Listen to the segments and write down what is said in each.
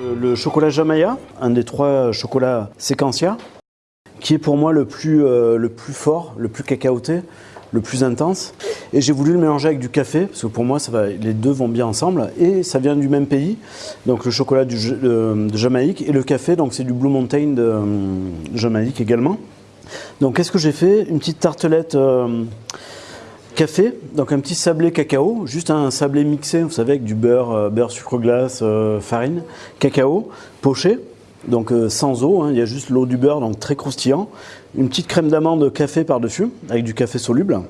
Euh, Le chocolat Jamaya, un des trois chocolats séquentia, qui est pour moi le plus, euh, le plus fort, le plus cacaoté, le plus intense. Et j'ai voulu le mélanger avec du café, parce que pour moi, les deux vont bien ensemble. Et ça vient du même pays, donc le chocolat de, Jamaïque et le café, donc c'est du Blue Mountain de, euh, Jamaïque également. Donc qu'est-ce que j'ai fait? Une petite tartelette euh, café, donc un petit sablé cacao, juste un sablé mixé, vous savez, avec du beurre, euh, beurre sucre glace, euh, farine, cacao, poché, donc euh, sans eau, hein, il y a juste l'eau du beurre, donc très croustillant. Une petite crème d'amande café par-dessus, avec du café soluble.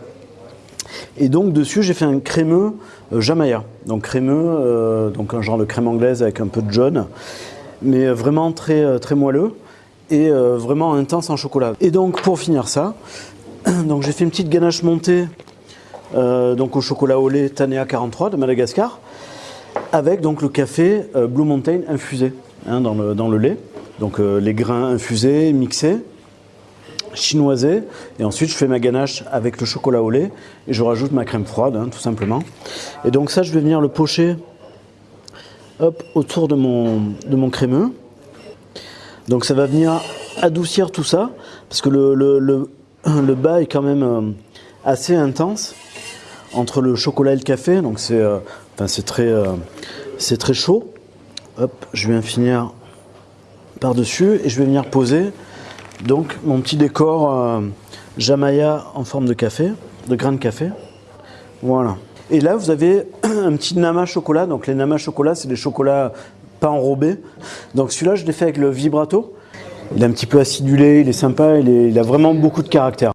Et donc dessus, j'ai fait un crémeux Jamaya. Donc crémeux, donc un genre de crème anglaise avec un peu de jaune, mais vraiment très, très moelleux et vraiment intense en chocolat. Et donc pour finir ça, donc j'ai fait une petite ganache montée donc au chocolat au lait Tanea 43 de Madagascar, avec donc le café euh, Blue Mountain infusé hein, dans, le, lait. Donc euh, les grains infusés, mixés, chinoisés, et ensuite je fais ma ganache avec le chocolat au lait et je rajoute ma crème froide, hein, tout simplement. Et donc ça, je vais venir le pocher hop, autour de mon, de mon crémeux. Donc ça va venir adoucir tout ça, parce que le, le, bas est quand même euh, assez intense entre le chocolat et le café, donc c'est euh, très, euh, très chaud. Hop, je viens finir par-dessus et je vais venir poser donc mon petit décor euh, Jamaya en forme de café, de grain de café. Voilà. Et là, vous avez un petit nama chocolat. Donc les nama chocolat, c'est des chocolats pas enrobés. Donc celui-là, je l'ai fait avec le vibrato. Il est un petit peu acidulé, il est sympa, il a vraiment beaucoup de caractère.